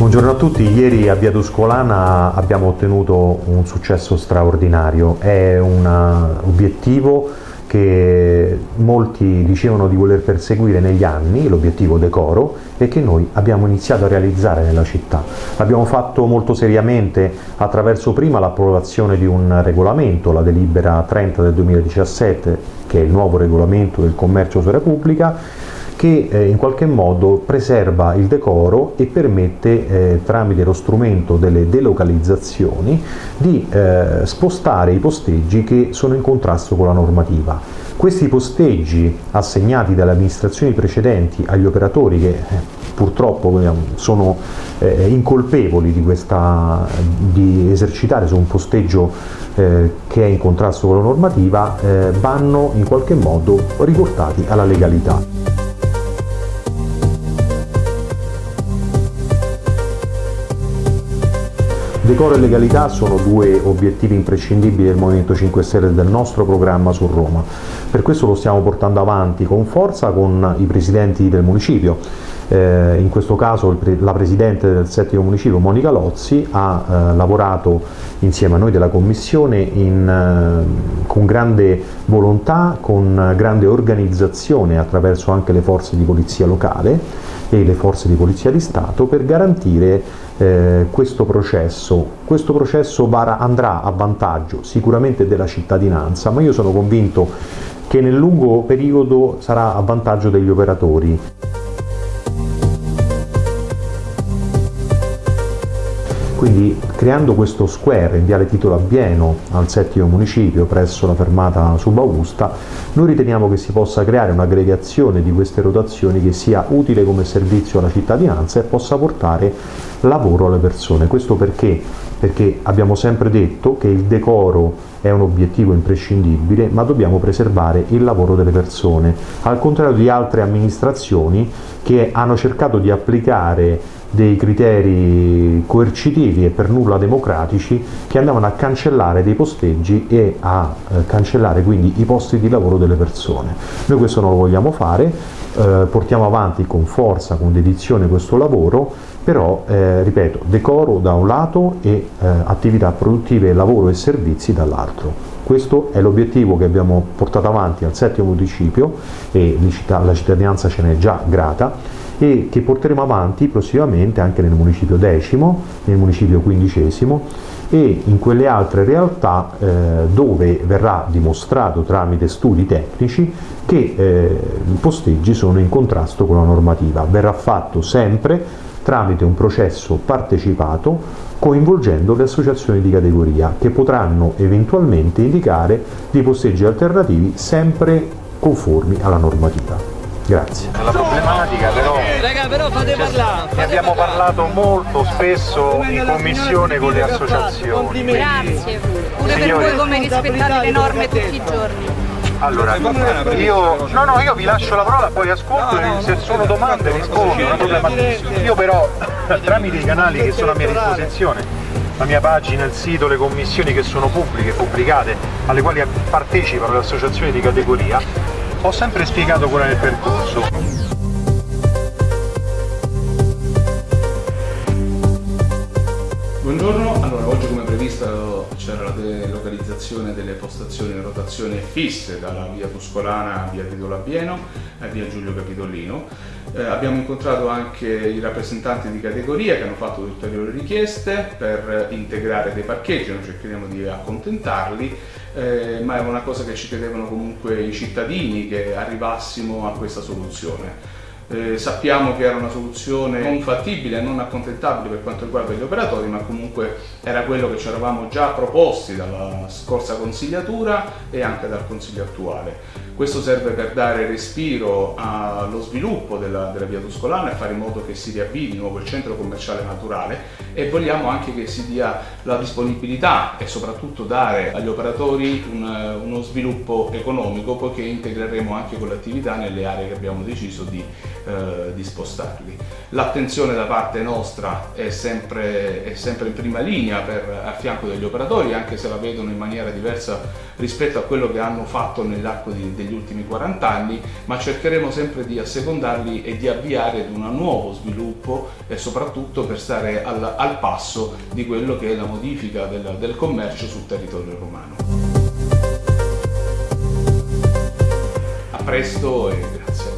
Buongiorno a tutti, ieri a Via Tuscolana abbiamo ottenuto un successo straordinario, è un obiettivo che molti dicevano di voler perseguire negli anni, l'obiettivo decoro, e che noi abbiamo iniziato a realizzare nella città. L'abbiamo fatto molto seriamente attraverso prima l'approvazione di un regolamento, la delibera 30 del 2017, che è il nuovo regolamento del commercio su Repubblica, che eh, in qualche modo preserva il decoro e permette eh, tramite lo strumento delle delocalizzazioni di eh, spostare i posteggi che sono in contrasto con la normativa. Questi posteggi assegnati dalle amministrazioni precedenti agli operatori che eh, purtroppo eh, sono eh, incolpevoli di, questa, di, esercitare su un posteggio che è in contrasto con la normativa vanno in qualche modo riportati alla legalità. Decoro e legalità sono due obiettivi imprescindibili del Movimento 5 Stelle e del nostro programma su Roma. Per questo lo stiamo portando avanti con forza con i presidenti del municipio. Eh, in questo caso la Presidente del settimo municipio, Monica Lozzi, ha eh, lavorato insieme a noi della Commissione in, eh, con grande volontà, con grande organizzazione attraverso anche le forze di polizia locale e le forze di polizia di Stato per garantire eh, questo processo. Questo processo andrà a vantaggio sicuramente della cittadinanza, ma io sono convinto che nel lungo periodo sarà a vantaggio degli operatori. Quindi creando questo square in viale Titolo Abbieno al settimo municipio presso la fermata Subaugusta, noi riteniamo che si possa creare un'aggregazione di queste rotazioni che sia utile come servizio alla cittadinanza e possa portare lavoro alle persone. Questo perché? Perché abbiamo sempre detto che il decoro è un obiettivo imprescindibile, ma dobbiamo preservare il lavoro delle persone, al contrario di altre amministrazioni che hanno cercato di applicare dei criteri coercitivi e per nulla democratici che andavano a cancellare dei posteggi e a eh, cancellare quindi i posti di lavoro delle persone. Noi questo non lo vogliamo fare, eh, portiamo avanti con forza, con dedizione questo lavoro, però, eh, ripeto, decoro da un lato e eh, attività produttive, lavoro e servizi dall'altro. Questo è l'obiettivo che abbiamo portato avanti al settimo municipio e la cittadinanza ce n'è già grata e che porteremo avanti prossimamente anche nel municipio decimo, nel municipio quindicesimo e in quelle altre realtà eh, dove verrà dimostrato tramite studi tecnici che eh, i posteggi sono in contrasto con la normativa. Verrà fatto sempre tramite un processo partecipato coinvolgendo le associazioni di categoria che potranno eventualmente indicare dei posteggi alternativi sempre conformi alla normativa. Grazie. La problematica però, Raga, però fate parlare, fate ne abbiamo parlare. parlato molto spesso in commissione con le associazioni. Grazie, pure per voi come rispettate le norme tutti i giorni. Allora, io, no, no, io vi lascio la parola, poi ascolto e se sono domande rispondo, non è problema. Io però, tramite i canali che sono a mia disposizione, la mia pagina, il sito, le commissioni che sono pubbliche, pubblicate, alle quali partecipano le associazioni di categoria, ho sempre spiegato qual è il percorso. Buongiorno, allora oggi come previsto c'era la delocalizzazione delle postazioni in rotazione fisse dalla via Tuscolana a via Titolo Abbieno a via Giulio Capitolino. Eh, abbiamo incontrato anche i rappresentanti di categoria che hanno fatto ulteriori richieste per integrare dei parcheggi, noi cercheremo di accontentarli eh, ma è una cosa che ci chiedevano comunque i cittadini che arrivassimo a questa soluzione. Eh, sappiamo che era una soluzione non fattibile non accontentabile per quanto riguarda gli operatori, ma comunque era quello che ci eravamo già proposti dalla scorsa consigliatura e anche dal consiglio attuale. Questo serve per dare respiro allo sviluppo della, della via Tuscolana e fare in modo che si riavvii di nuovo il centro commerciale naturale e vogliamo anche che si dia la disponibilità e soprattutto dare agli operatori un, uno sviluppo economico poiché integreremo anche con l'attività nelle aree che abbiamo deciso di eh, di spostarli. L'attenzione da parte nostra è sempre, è sempre in prima linea per, a fianco degli operatori, anche se la vedono in maniera diversa rispetto a quello che hanno fatto nell'arco degli ultimi 40 anni, ma cercheremo sempre di assecondarli e di avviare ad un nuovo sviluppo e soprattutto per stare al, al passo di quello che è la modifica del, del commercio sul territorio romano. A presto e grazie.